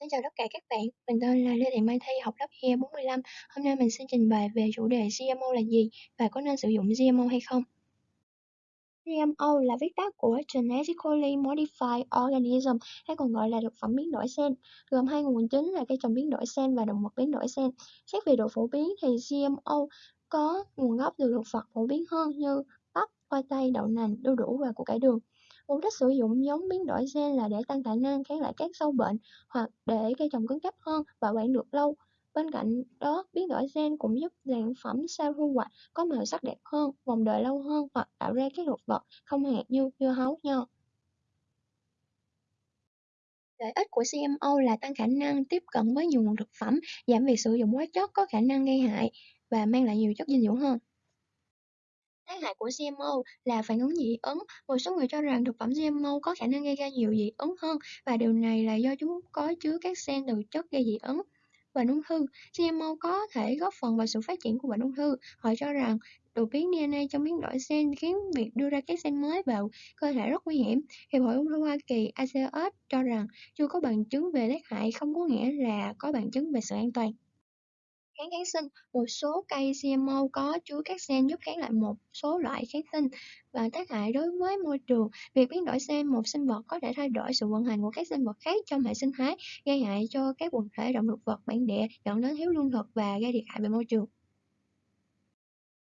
Xin chào tất cả các bạn, mình tên là Lê Thị Mai Thi, học lớp E 45. Hôm nay mình xin trình bày về chủ đề GMO là gì và có nên sử dụng GMO hay không. GMO là viết tắt của Genetically Modified Organism hay còn gọi là thực phẩm biến đổi gen, gồm hai nguồn chính là cây trồng biến đổi gen và động vật biến đổi gen. Xét về độ phổ biến thì GMO có nguồn gốc từ thực vật phổ biến hơn như bắp, khoai tây, đậu nành, đu đủ và củ cải đường. Mục đích sử dụng giống biến đổi gen là để tăng khả năng kháng lại các sâu bệnh hoặc để cây trồng cứng cáp hơn, bảo quản được lâu. Bên cạnh đó, biến đổi gen cũng giúp sản phẩm sau thu hoạch có màu sắc đẹp hơn, vòng đời lâu hơn hoặc tạo ra các thực vật không hạt như dưa hấu, nho. Lợi ích của GMO là tăng khả năng tiếp cận với nhiều nguồn thực phẩm, giảm việc sử dụng hóa chất có khả năng gây hại và mang lại nhiều chất dinh dưỡng hơn. Tác hại của GMO là phản ứng dị ứng. Một số người cho rằng thực phẩm GMO có khả năng gây ra nhiều dị ứng hơn và điều này là do chúng có chứa các gen từ chất gây dị ứng. Bệnh ung thư GMO có thể góp phần vào sự phát triển của bệnh ung thư. Họ cho rằng đột biến DNA trong biến đổi gen khiến việc đưa ra các gen mới vào cơ thể rất nguy hiểm. Hiệp hội ung thư Hoa Kỳ ACS cho rằng chưa có bằng chứng về tác hại, không có nghĩa là có bằng chứng về sự an toàn. Kháng kháng sinh Một số cây cmo có chứa các gen giúp kháng lại một số loại kháng sinh và tác hại đối với môi trường. Việc biến đổi gen một sinh vật có thể thay đổi sự vận hành của các sinh vật khác trong hệ sinh thái, gây hại cho các quần thể động thực vật bản địa, dẫn đến thiếu lương thực và gây thiệt hại về môi trường.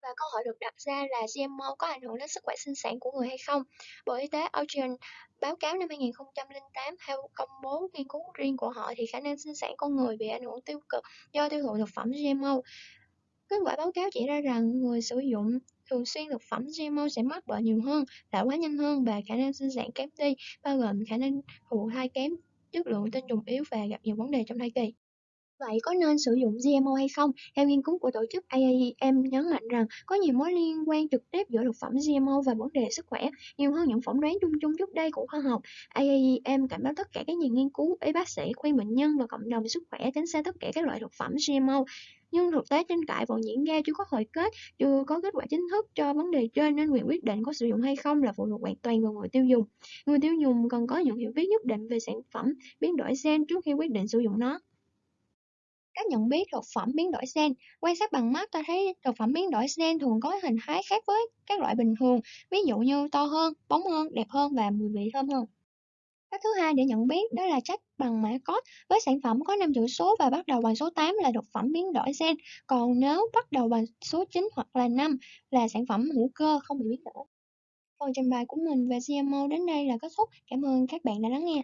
Và câu hỏi được đặt ra là GMO có ảnh hưởng đến sức khỏe sinh sản của người hay không? Bộ Y tế Austrian báo cáo năm 2008 theo công bố nghiên cứu riêng của họ thì khả năng sinh sản con người bị ảnh hưởng tiêu cực do tiêu thụ thực phẩm GMO. Kết quả báo cáo chỉ ra rằng người sử dụng thường xuyên thực phẩm GMO sẽ mắc bệnh nhiều hơn, lão hóa nhanh hơn và khả năng sinh sản kém đi, bao gồm khả năng thụ thai kém, chất lượng tinh trùng yếu và gặp nhiều vấn đề trong thai kỳ. Vậy có nên sử dụng GMO hay không? Theo nghiên cứu của tổ chức AAEM nhấn mạnh rằng có nhiều mối liên quan trực tiếp giữa thực phẩm GMO và vấn đề sức khỏe, nhiều hơn những phỏng đoán chung chung trước đây của khoa học. AAEM cảnh báo tất cả các nhà nghiên cứu, y bác sĩ khuyên bệnh nhân và cộng đồng sức khỏe tránh xa tất cả các loại thực phẩm GMO. Nhưng thực tế tranh cãi vẫn diễn ra chưa có hồi kết, chưa có kết quả chính thức cho vấn đề trên nên quyền quyết định có sử dụng hay không là phụ thuộc hoàn toàn vào người tiêu dùng. Người tiêu dùng cần có những hiểu biết nhất định về sản phẩm biến đổi gen trước khi quyết định sử dụng nó. Cách nhận biết thực phẩm biến đổi gen Quan sát bằng mắt ta thấy thực phẩm biến đổi gen thường có hình thái khác với các loại bình thường, ví dụ như to hơn, bóng hơn, đẹp hơn và mùi vị thơm hơn. Cách thứ hai để nhận biết đó là check bằng mã code. Với sản phẩm có 5 chữ số và bắt đầu bằng số 8 là thực phẩm biến đổi gen, còn nếu bắt đầu bằng số 9 hoặc là 5 là sản phẩm hữu cơ không bị biến đổi. Phần trình bày của mình về GMO đến đây là kết thúc. Cảm ơn các bạn đã lắng nghe.